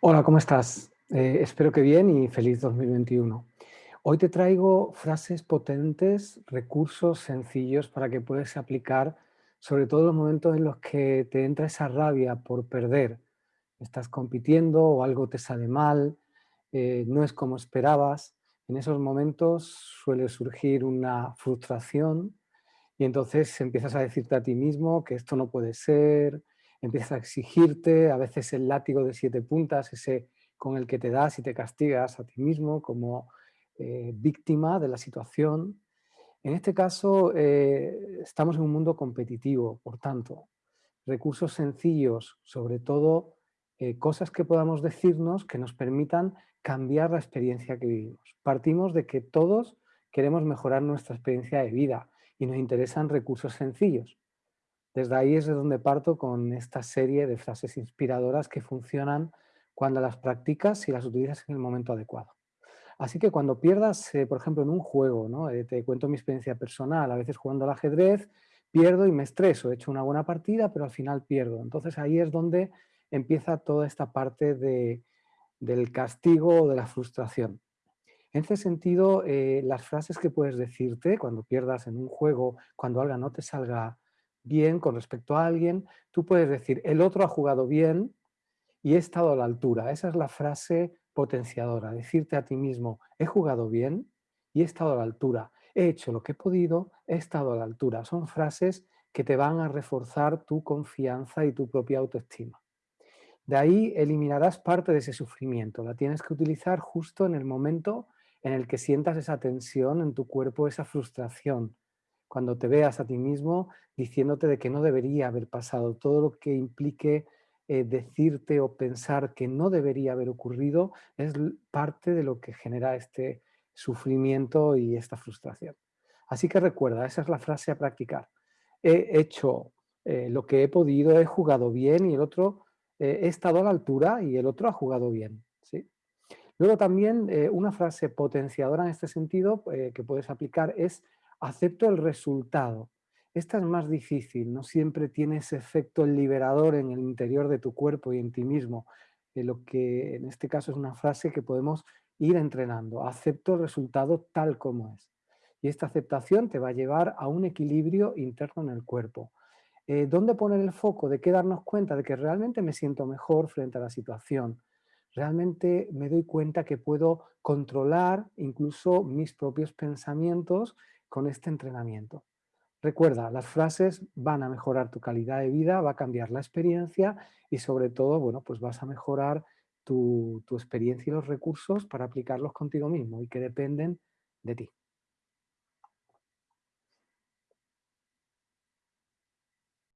Hola, ¿cómo estás? Eh, espero que bien y feliz 2021. Hoy te traigo frases potentes, recursos sencillos para que puedas aplicar, sobre todo en los momentos en los que te entra esa rabia por perder. Estás compitiendo o algo te sale mal, eh, no es como esperabas. En esos momentos suele surgir una frustración y entonces empiezas a decirte a ti mismo que esto no puede ser, empiezas a exigirte, a veces el látigo de siete puntas, ese con el que te das y te castigas a ti mismo como eh, víctima de la situación. En este caso, eh, estamos en un mundo competitivo, por tanto, recursos sencillos, sobre todo eh, cosas que podamos decirnos que nos permitan cambiar la experiencia que vivimos. Partimos de que todos queremos mejorar nuestra experiencia de vida y nos interesan recursos sencillos. Desde ahí es de donde parto con esta serie de frases inspiradoras que funcionan cuando las practicas y las utilizas en el momento adecuado. Así que cuando pierdas, eh, por ejemplo, en un juego, ¿no? Eh, te cuento mi experiencia personal, a veces jugando al ajedrez, pierdo y me estreso, he hecho una buena partida, pero al final pierdo. Entonces ahí es donde empieza toda esta parte de, del castigo o de la frustración. En ese sentido, eh, las frases que puedes decirte cuando pierdas en un juego, cuando algo no te salga bien con respecto a alguien, tú puedes decir, el otro ha jugado bien y he estado a la altura. Esa es la frase potenciadora, decirte a ti mismo, he jugado bien y he estado a la altura. He hecho lo que he podido, he estado a la altura. Son frases que te van a reforzar tu confianza y tu propia autoestima. De ahí eliminarás parte de ese sufrimiento. La tienes que utilizar justo en el momento en el que sientas esa tensión en tu cuerpo, esa frustración, cuando te veas a ti mismo diciéndote de que no debería haber pasado, todo lo que implique eh, decirte o pensar que no debería haber ocurrido es parte de lo que genera este sufrimiento y esta frustración. Así que recuerda, esa es la frase a practicar. He hecho eh, lo que he podido, he jugado bien y el otro, eh, he estado a la altura y el otro ha jugado bien. ¿sí? Luego también una frase potenciadora en este sentido que puedes aplicar es acepto el resultado. Esta es más difícil, no siempre tiene ese efecto liberador en el interior de tu cuerpo y en ti mismo, lo que en este caso es una frase que podemos ir entrenando. Acepto el resultado tal como es. Y esta aceptación te va a llevar a un equilibrio interno en el cuerpo. Eh, ¿Dónde poner el foco? ¿De qué darnos cuenta? De que realmente me siento mejor frente a la situación. Realmente me doy cuenta que puedo controlar incluso mis propios pensamientos con este entrenamiento. Recuerda, las frases van a mejorar tu calidad de vida, va a cambiar la experiencia y sobre todo, bueno, pues vas a mejorar tu, tu experiencia y los recursos para aplicarlos contigo mismo y que dependen de ti.